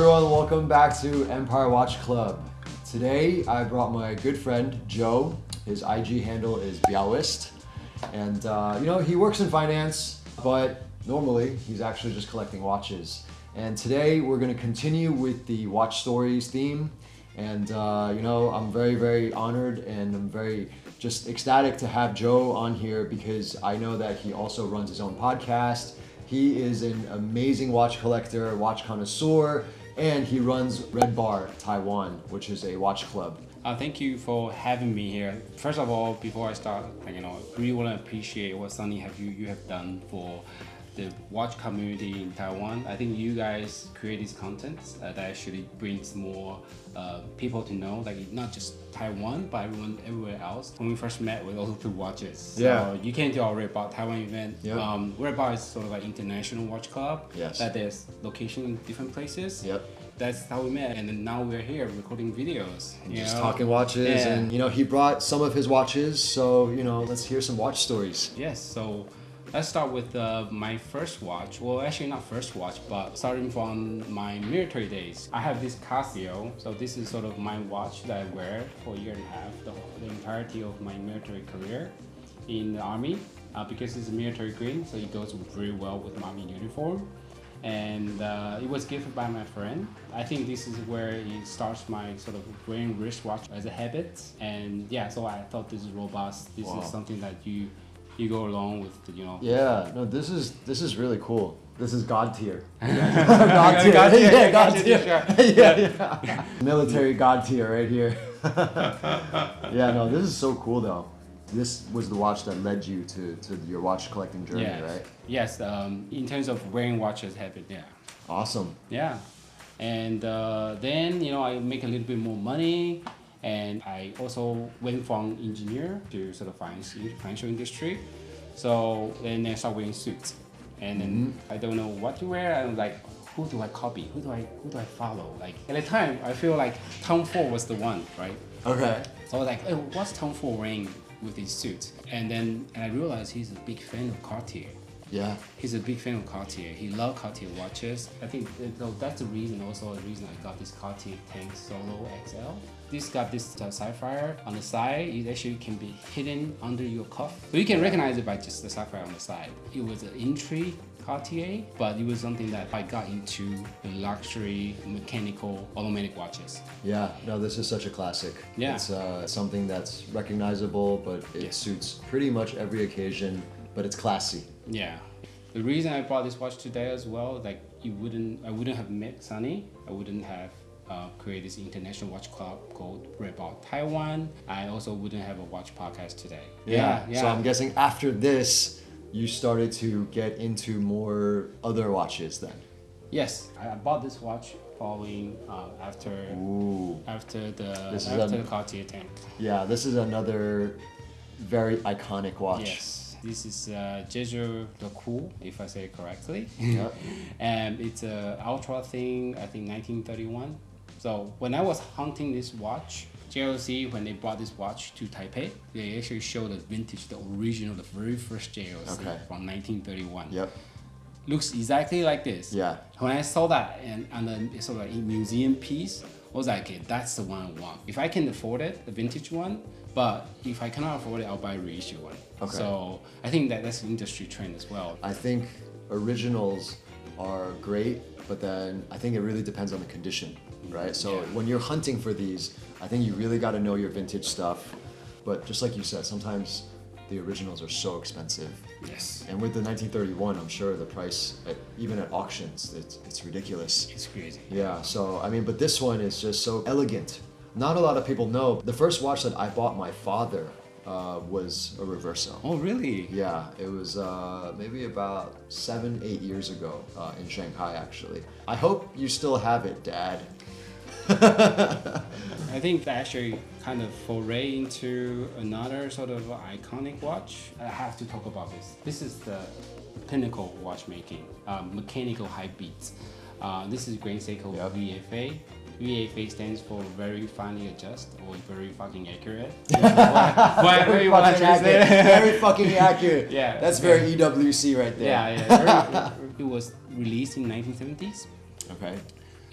Everyone? Welcome back to Empire Watch Club. Today, I brought my good friend Joe. His IG handle is Biaoist, and uh, you know he works in finance, but normally he's actually just collecting watches. And today, we're going to continue with the watch stories theme. And uh, you know, I'm very, very honored, and I'm very just ecstatic to have Joe on here because I know that he also runs his own podcast. He is an amazing watch collector, watch connoisseur, and he runs Red Bar Taiwan, which is a watch club. Uh, thank you for having me here. First of all, before I start, you know, really want to appreciate what Sunny have you you have done for the watch community in Taiwan. I think you guys create these contents uh, that actually brings more uh, people to know, like not just Taiwan, but everyone everywhere else. When we first met, we also through watches. So Yeah. you came to our Red Bar Taiwan event. Yep. Um, Red Bar is sort of like international watch club. Yes. That there's location in different places. Yep. That's how we met, and now we're here recording videos. you Just know? talking watches, Yeah. and you know he brought some of his watches, so you know let's hear some watch stories. Yes, so let's start with uh, my first watch. Well, actually not first watch, but starting from my military days. I have this Casio, so this is sort of my watch that I wear for a year and a half, the, the entirety of my military career in the army. Uh, because it's a military green, so it goes very well with my army uniform. And uh, it was gifted by my friend. I think this is where it starts my sort of wearing wristwatch as a habit. And yeah, so I thought this is robust. This Wow. is something that you you go along with, you know. Yeah, no, this is this is really cool. This is God tier. God God tier. God tier, yeah, God God tier, tier. yeah, yeah. Military God tier right here. yeah, no, this is so cool though. This was the watch that led you to, to your watch collecting journey, Yes. right? Yes. Um, in terms of wearing watches habit, yeah. Awesome. Yeah. And uh, then, you know, I make a little bit more money. And I also went from engineer to sort of finance, financial industry. So then I started wearing suits. And then mm-hmm. I don't know what to wear. I'm like, who do I copy? Who do I who do I follow? Like at the time, I feel like Tom Ford was the one, right? Okay. So I was like, oh, what's Tom Ford wearing with his suit? And then and I realized he's a big fan of Cartier. Yeah. He's a big fan of Cartier. He loves Cartier watches. I think uh, so that's the reason also the reason I got this Cartier Tank Solo XL. This got this sapphire on the side. It actually can be hidden under your cuff. So you can recognize it by just the sapphire on the side. It was an entry Cartier, but it was something that I got into the luxury mechanical automatic watches. Yeah, no, this is such a classic. Yeah. It's uh, something that's recognizable, but it Yeah. suits pretty much every occasion, but it's classy. Yeah. The reason I bought this watch today as well, like you wouldn't, I wouldn't have met Sunny. I wouldn't have uh, created this international watch club called Red Bar Taiwan. I also wouldn't have a watch podcast today. Yeah, yeah. So I'm guessing after this, you started to get into more other watches then. yes, I bought this watch following uh, after Ooh. after the This is after a- the Cartier tank. Yeah, this is another very iconic watch. Yes, this is uh, Jeju Cool, if I say it correctly. Yep. and it's a ultra thin i think 1931 so when i was hunting this watch JLC when they brought this watch to Taipei they actually showed the vintage the original the very first JLC Okay. from 1931 Yep. looks exactly like this Yeah. when I saw that and on the sort of like a museum piece I was like okay that's the one I want if I can afford it the vintage one but if I cannot afford it I'll buy a reissue one Okay. so I think that that's an industry trend as well I think originals are great, but then I think it really depends on the condition, right? So Yeah. when you're hunting for these, I think you really got to know your vintage stuff. But just like you said, sometimes the originals are so expensive. yes And with the 1931, I'm sure the price, at, even at auctions, it's, it's ridiculous. it's crazy Yeah, so I mean, but this one is just so elegant. Not a lot of people know. The first watch that I bought my father uh, was a Reverso. oh really Yeah, it was uh, maybe about seven, eight years ago uh, in Shanghai, actually. I hope you still have it, Dad. I think that actually kind of foray into another sort of iconic watch. I have to talk about this. This is the pinnacle watchmaking, um, mechanical high beats. Uh, this is Grand Seiko Yep. VFA. VFA stands for very finely adjust or very fucking accurate. Very you want to fucking accurate. Very fucking accurate. Yeah. That's very EWC right there. Yeah, yeah. Very, it was released in 1970s. Okay.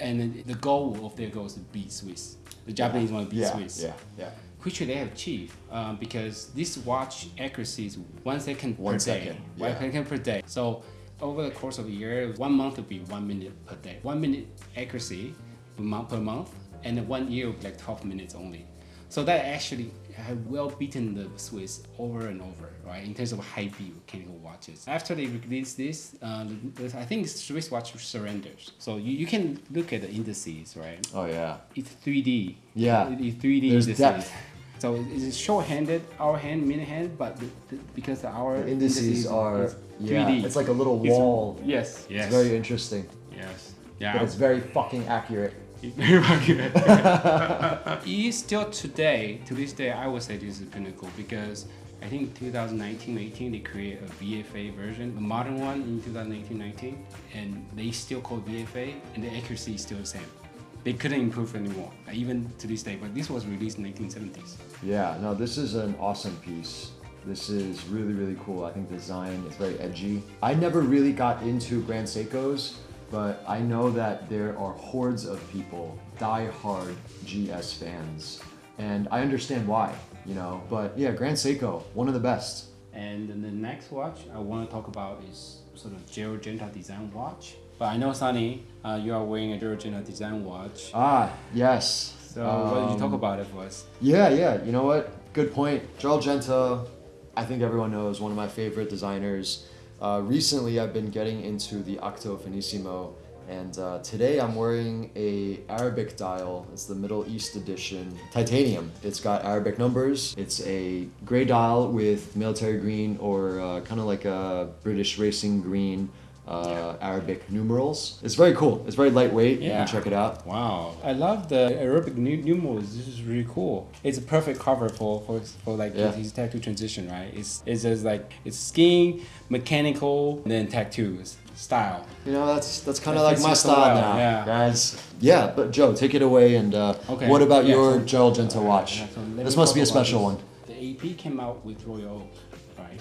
And the goal of their goal is to beat Swiss. The Japanese want to beat yeah, Swiss. Yeah, yeah. Which they have achieved um, because this watch accuracy is one second One per day. second, One yeah. second per day. So over the course of a year, one month would be one minute per day. One minute accuracy per month, per month and one year would be like 12 minutes only. So that actually have well beaten the Swiss over and over, right? In terms of high beat mechanical watches. After they released this, uh, I think Swiss watch surrenders. So you, you can look at the indices, right? Oh yeah. It's 3D. Yeah. It's 3D There's indices. depth. So it's short-handed, our hand, mini hand, but the, the, because our The indices are 3D. It's like a little It's- wall. Yes. Yes. It's very interesting, yes. Yeah. but Yeah. it's very fucking accurate. It is still today, to this day, I would say this is pinnacle because I think 2019-18 they create a VFA version, a modern one in 2018-19, and they still call VFA, and the accuracy is still the same. They couldn't improve anymore, even to this day. But this was released in 1970s. Yeah, no, this is an awesome piece. This is really, really cool. I think the design is very edgy. I never really got into Grand Seikos, but I know that there are hordes of people, die-hard GS fans, and I understand why, you know. But yeah, Grand Seiko, one of the best. And then the next watch I want to talk about is sort of Gerald Genta design watch. But I know, Sunny, uh, you are wearing a Gerald Genta design watch. Ah, yes. So what did you talk Um, about it for us? Yeah, yeah. You know what? Good point. Gerald Genta, I think everyone knows, one of my favorite designers. Uh, recently, I've been getting into the Octo Finissimo, and uh, today I'm wearing a Arabic dial. It's the Middle East edition, titanium. It's got Arabic numbers. It's a gray dial with military green or uh, kind of like a British racing green. Uh, Arabic numerals. It's very cool. It's very lightweight. You Yeah. can check it out. Wow, I love the Arabic nu- numerals. This is really cool. It's a perfect cover for for, for like Yeah. his tattoo transition, right? It's it's just like it's skiing, mechanical, and then tattoos style. You know, that's that's kind of like my you style now, yeah. guys. Yeah, but Joe, take it away. And uh, Okay, what about yeah, your so- Gerald Genta watch? Yeah, so this must be a special one. The AP came out with Royal Oak, right?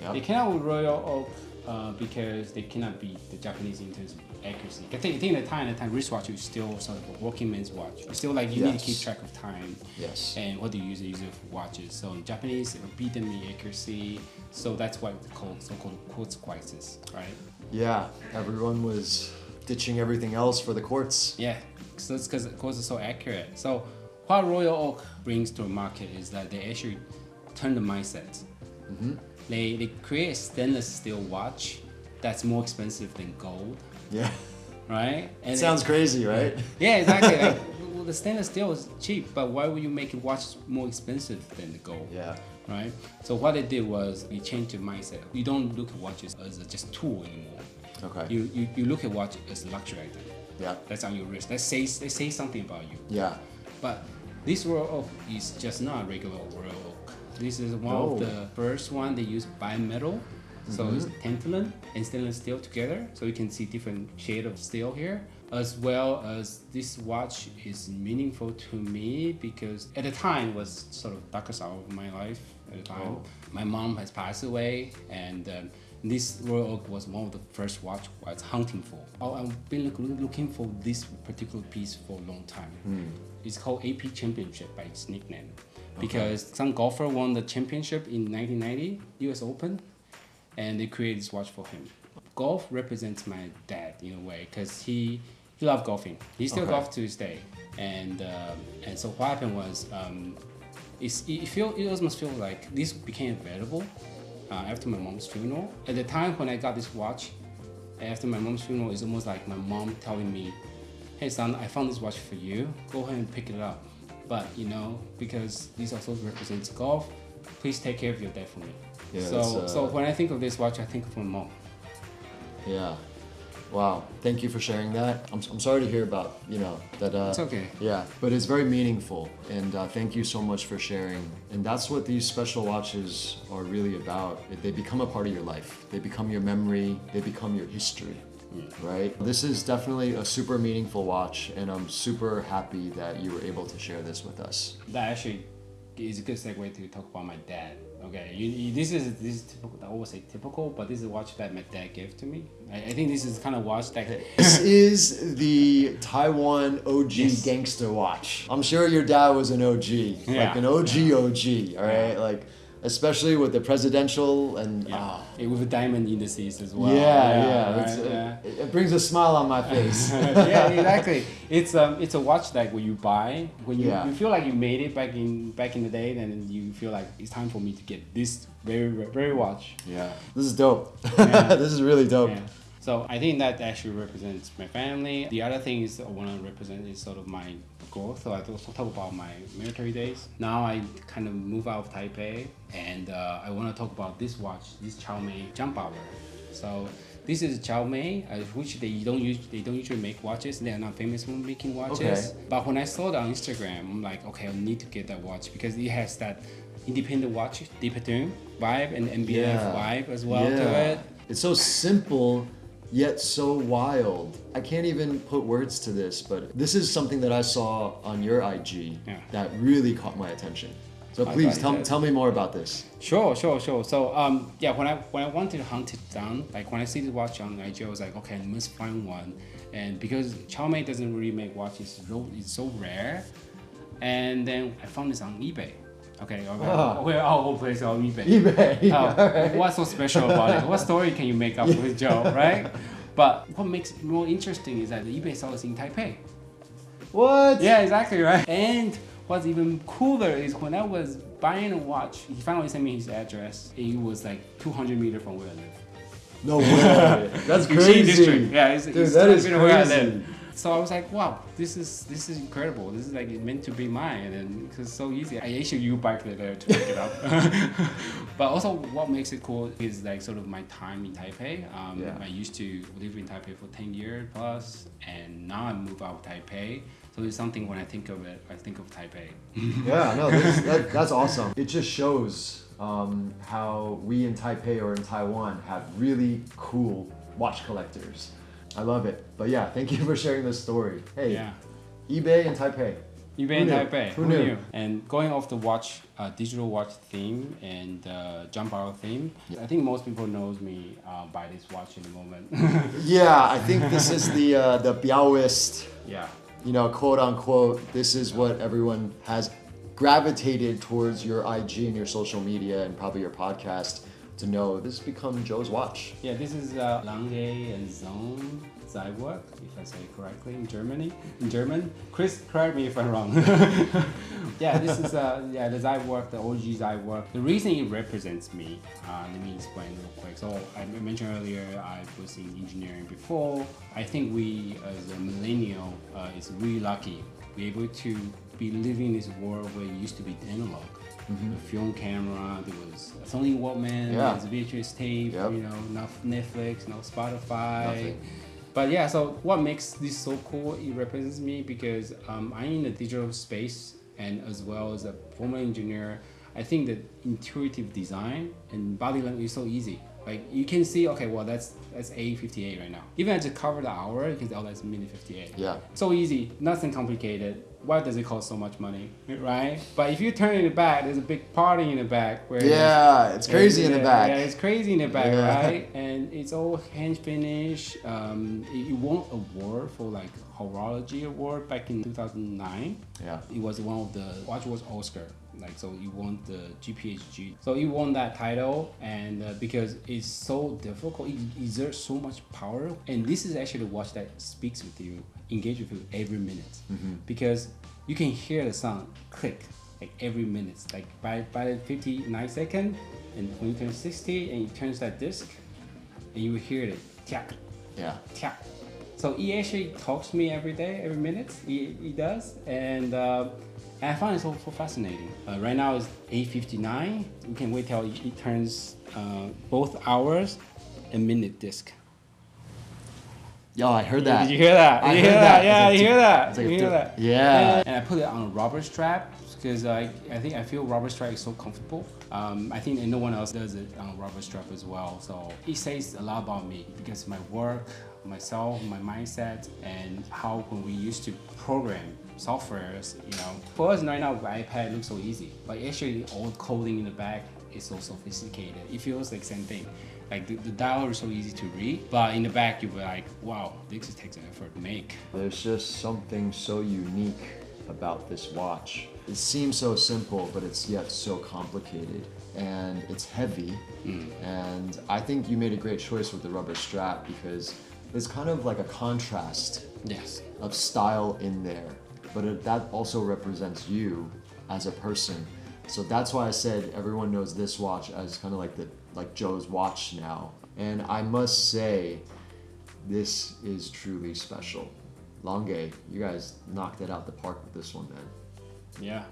Yeah. They came out with Royal Oak uh, because they cannot beat the Japanese in terms of accuracy. I think, I think the time, at the time, wristwatch is still sort of a working man's watch. It's still like you need to keep track of time. Yes. And what do you use? Use it for watches. So in Japanese, it will beat them in accuracy. So that's why it's called so-called quartz crisis, right? Yeah, everyone was ditching everything else for the quartz. Yeah, so it's because quartz is so accurate. So what Royal Oak brings to the market is that they actually turn the mindset. They, they create a stainless steel watch that's more expensive than gold, Yeah, right? And it sounds crazy, right? Yeah, exactly. like, well, the stainless steel is cheap, but why would you make a watch more expensive than the gold? Yeah. Right. So what they did was we changed the mindset. You don't look at watches as a just tool anymore. Okay. You, you you look at watch as a luxury item. Yeah. That's on your wrist. That says they say something about you. Yeah. But this Royal Oak is just not a regular Royal Oak. This is one Oh. of the first one they use bimetal. So it's Mm-hmm. tantalum and stainless steel together. So you can see different shade of steel here. As well as this watch is meaningful to me because at the time it was sort of darkest hour of my life at the time. Oh. My mom has passed away and um, this Royal Oak was one of the first watch I was hunting for. Oh, I've been look, looking for this particular piece for a long time. It's called AP Championship by its nickname. Because some golfer won the championship in 1990 US Open and they created this watch for him. Golf represents my dad in a way because he, he loved golfing. He still Okay. golfs to this day. And, um, and so what happened was um, it's, it, feel, it almost feels like this became available uh, after my mom's funeral. At the time when I got this watch, after my mom's funeral, it's almost like my mom telling me, hey son, I found this watch for you. Go ahead and pick it up. But you know, because this also represents golf, please take care of your dad for me. Yeah, so, uh, so when I think of this watch, I think of my mom. Yeah. Wow. Thank you for sharing that. I'm, I'm sorry to hear about, you know, that. Uh, It's okay. Yeah, but it's very meaningful, and uh, thank you so much for sharing. And that's what these special watches are really about. They become a part of your life. They become your memory. They become your history, right? This is definitely a super meaningful watch, and I'm super happy that you were able to share this with us. That actually is a good segue to talk about my dad. Okay, you, you, this is this is typical. I always say typical, but this is a watch that my dad gave to me. I, I think this is kind of watch that. This is the Taiwan OG Yes. gangster watch. I'm sure your dad was an OG, like Yeah. an OG OG. All right, like especially with the presidential and yeah, ah, Eh, with the diamond indices as well. yeah, yeah, right, it's, uh, yeah. It, it brings a smile on my face. yeah, exactly. It's um, it's a watch that when you buy, when you, Yeah. you feel like you made it back in back in the day, then you feel like it's time for me to get this very very watch. yeah, this is dope. Yeah. this is really dope. So I think that actually represents my family. The other thing is I want to represent is sort of my growth. So I also talk about my military days. Now I kind of move out of Taipei, and uh, I want to talk about this watch, this Xiaomi jump hour. So this is Xiaomi, uh, which they don't use. They don't usually make watches. They are not famous for making watches. Okay. But when I saw it on Instagram, I'm like, okay, I need to get that watch because it has that independent watch, De Bethune vibe and MBF Yeah. vibe as well to Yeah. it. It's so simple yet so wild. I can't even put words to this, but this is something that I saw on your IG Yeah. that really caught my attention. So please tell, did. tell me more about this. Sure, sure, sure. So um, yeah, when I when I wanted to hunt it down, like when I see the watch on IG, I was like, okay, I must find one. And because Xiaomi doesn't really make watches, so, it's so rare. And then I found this on eBay. Okay, okay, Ah. okay, oh, place on eBay. eBay. Oh, alright. What's so special about it? What story can you make up with Joe, right? But what makes it more interesting is that the eBay sells in Taipei. What? Yeah, exactly right. And what's even cooler is when I was buying a watch, he finally sent me his address. It was like 200 meters from where I live. No way. That's crazy. Yeah, it's, Dude, it's that 200 is meters where I crazy. So I was like, wow, this is this is incredible. This is like meant to be mine, and it's so easy. I actually you bike there to pick it up. but also, what makes it cool is like sort of my time in Taipei. Um, Yeah. I used to live in Taipei for 10 years plus, and now I move out of Taipei. So it's something when I think of it, I think of Taipei. Yeah, no, this, that, that's awesome. It just shows um, how we in Taipei or in Taiwan have really cool watch collectors. I love it. But yeah, thank you for sharing this story. Hey, Yeah. eBay in Taipei. eBay Who in? Taipei. Who knew? And going off the watch, uh, digital watch theme and uh, jump hour theme, I think most people knows me uh, by this watch in the moment. Yeah, I think this is the uh, the Biaoist, yeah. you know, quote unquote. This is what everyone has gravitated towards your IG and your social media and probably your podcast to know. This has become Joe's watch. Yeah, this is uh, Lange and Söhne Zeitwerk, if I say it correctly in Germany. In German, Chris, correct me if I'm wrong. yeah, this is uh, yeah the Zeitwerk, the OG Zeitwerk. The reason it represents me, uh, let me explain real quick. So I mentioned earlier I was in engineering before. I think we as a millennial uh, is really lucky. to Be able to be living in this world where it used to be analog. The film camera, there was Sony Walkman, Yeah. there's VHS tape, Yep. you know, no Netflix, no Spotify. Nothing. But yeah, so what makes this so cool? It represents me because um, I'm in the digital space and as well as a former engineer. I think that intuitive design and body language is so easy. Like you can see, okay, well that's that's A58 right now. Even as you cover the hour, you can say, oh, that's minute 58. Yeah. So easy, nothing complicated. Why does it cost so much money, right? But if you turn in the back, there's a big party in the back where Yeah, it's crazy in the back. Yeah, it's crazy in the back, Yeah. right? And it's all hand finish. Um, it, it won award for like horology award back in 2009. Yeah. It was one of the watch was Oscar. Like so, you won the GPHG. So you won that title, and uh, because it's so difficult, it exerts so much power. And this is actually the watch that speaks with you, engage with you every minute, because you can hear the sound click like every minute. Like by by the 59 second, and when you turn 60, and it turns that disc, and you will hear it tiak Yeah. tiak. So he actually talks to me every day, every minute. He, he does, and uh, and I find it so, so fascinating. Uh, right now it's 8:59. We can wait till it, turns uh, both hours and minute disc. Yo, I heard that. Did you hear that? I you heard hear that. that? Yeah, It's you hear that? like you hear that? yeah. And, and I put it on a rubber strap because I, I think I feel rubber strap is so comfortable. Um, I think no one else does it on a rubber strap as well. So it says a lot about me because my work, myself, my mindset, and how when we used to program softwares, you know, for us right now, iPad looks so easy, but actually all coding in the back is so sophisticated. It feels like same thing. Like the, the dial is so easy to read, but in the back you'll be like, wow, this takes an effort to make. There's just something so unique about this watch. It seems so simple, but it's yet so complicated. And it's heavy. Mm. And I think you made a great choice with the rubber strap because it's kind of like a contrast Yes. of style in there, but it, that also represents you as a person. So that's why I said everyone knows this watch as kind of like the like Joe's watch now. And I must say, this is truly special. Lange, you guys knocked it out the park with this one, man. Yeah.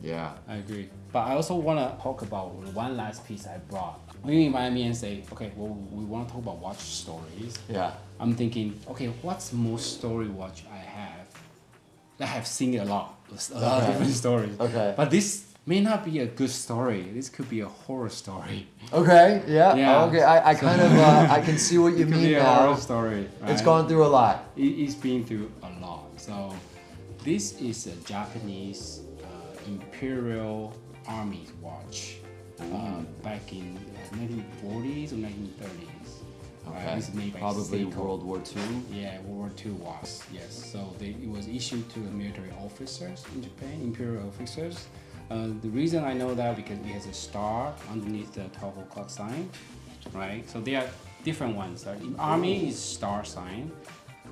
Yeah. I agree. But I also want to talk about one last piece I brought. When you invite me and say, okay, well, we want to talk about watch stories. Yeah. I'm thinking, okay, what's most story watch I have? I have seen a lot, a lot of different stories. Okay. But this may not be a good story. This could be a horror story. Okay. Yeah. Yeah. Okay. I, I kind of uh, I can see what you It could mean be a now. horror story. It's gone through a lot. It, it's been through a lot. So this is a Japanese uh, Imperial Army watch uh, back in uh, 1940s or 1930s. Okay. This is made Probably. World War II. Yeah, World War II was yes. So they, it was issued to the military officers in Japan, imperial officers. Uh, the reason I know that because it has a star underneath the 12 o'clock sign, right? So there are different ones. Uh, in Army is star sign.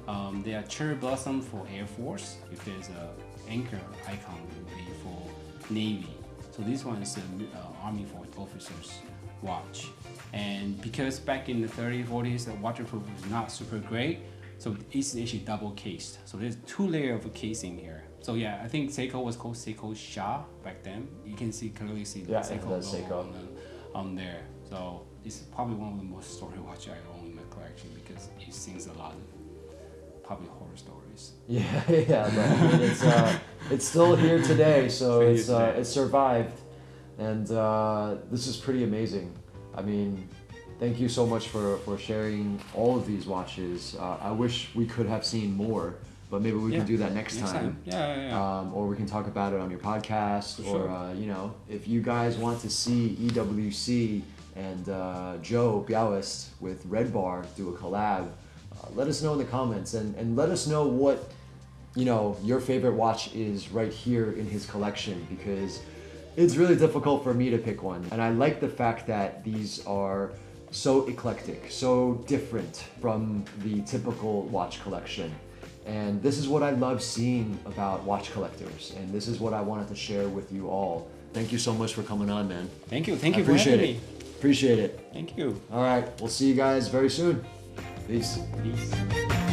Um, there are cherry blossom for Air Force. If there's a anchor icon, it would be for Navy. So this one is uh, Army for officers watch. And because back in the 30s, 40s, the waterproof was not super great, so it's actually double cased. So there's two layer of casing here. So yeah, I think Seiko was called Seiko Sha back then. You can see clearly see the Yeah, Seiko Seiko. on, the, on there. So it's probably one of the most story watch I own in my collection because it sings a lot of probably horror stories. Yeah, yeah, but it's uh, it's still here today, so it's uh, survived, and uh, this is pretty amazing. I mean, thank you so much for for sharing all of these watches. Uh, I wish we could have seen more, but maybe we Yeah, can do that next, time. Yeah, yeah, yeah. Um, or we can talk about it on your podcast, For or sure. uh, you know, if you guys want to see EWC and uh, Joe Biaoist with Red Bar do a collab, uh, let us know in the comments and, and let us know what you know your favorite watch is right here in his collection because it's really difficult for me to pick one, and I like the fact that these are so eclectic, so different from the typical watch collection. And this is what I love seeing about watch collectors, and this is what I wanted to share with you all. Thank you so much for coming on, man. Thank you, thank you for appreciate having it. me. Appreciate it. Thank you. All right, we'll see you guys very soon. Peace. Peace.